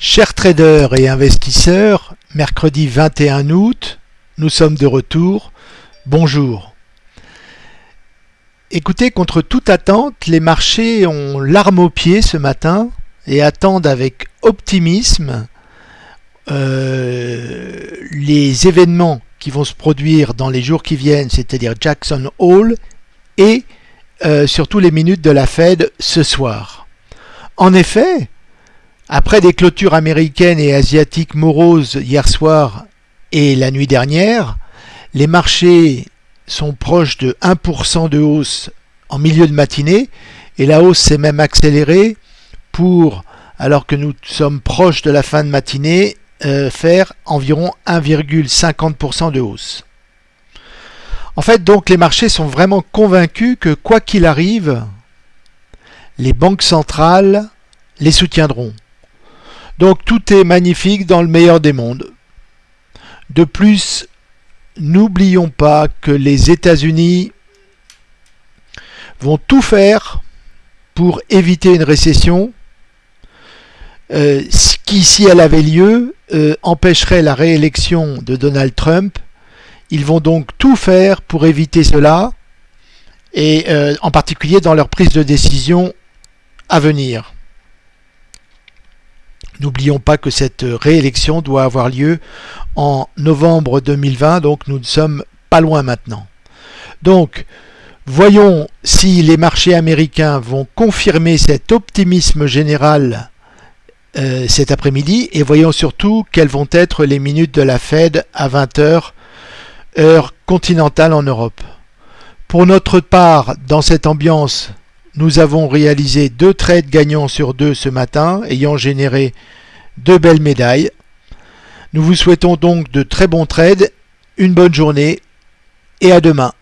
Chers traders et investisseurs, mercredi 21 août, nous sommes de retour. Bonjour. Écoutez, contre toute attente, les marchés ont l'arme au pied ce matin et attendent avec optimisme euh, les événements qui vont se produire dans les jours qui viennent, c'est-à-dire Jackson Hole et euh, surtout les minutes de la Fed ce soir. En effet, après des clôtures américaines et asiatiques moroses hier soir et la nuit dernière, les marchés sont proches de 1% de hausse en milieu de matinée et la hausse s'est même accélérée pour, alors que nous sommes proches de la fin de matinée, euh, faire environ 1,50% de hausse. En fait, donc, les marchés sont vraiment convaincus que quoi qu'il arrive, les banques centrales les soutiendront. Donc tout est magnifique dans le meilleur des mondes. De plus, n'oublions pas que les États-Unis vont tout faire pour éviter une récession euh, qui, si elle avait lieu, euh, empêcherait la réélection de Donald Trump. Ils vont donc tout faire pour éviter cela, et euh, en particulier dans leur prise de décision à venir. N'oublions pas que cette réélection doit avoir lieu en novembre 2020, donc nous ne sommes pas loin maintenant. Donc, voyons si les marchés américains vont confirmer cet optimisme général euh, cet après-midi et voyons surtout quelles vont être les minutes de la Fed à 20h, heure continentale en Europe. Pour notre part, dans cette ambiance nous avons réalisé deux trades gagnants sur deux ce matin, ayant généré deux belles médailles. Nous vous souhaitons donc de très bons trades, une bonne journée et à demain.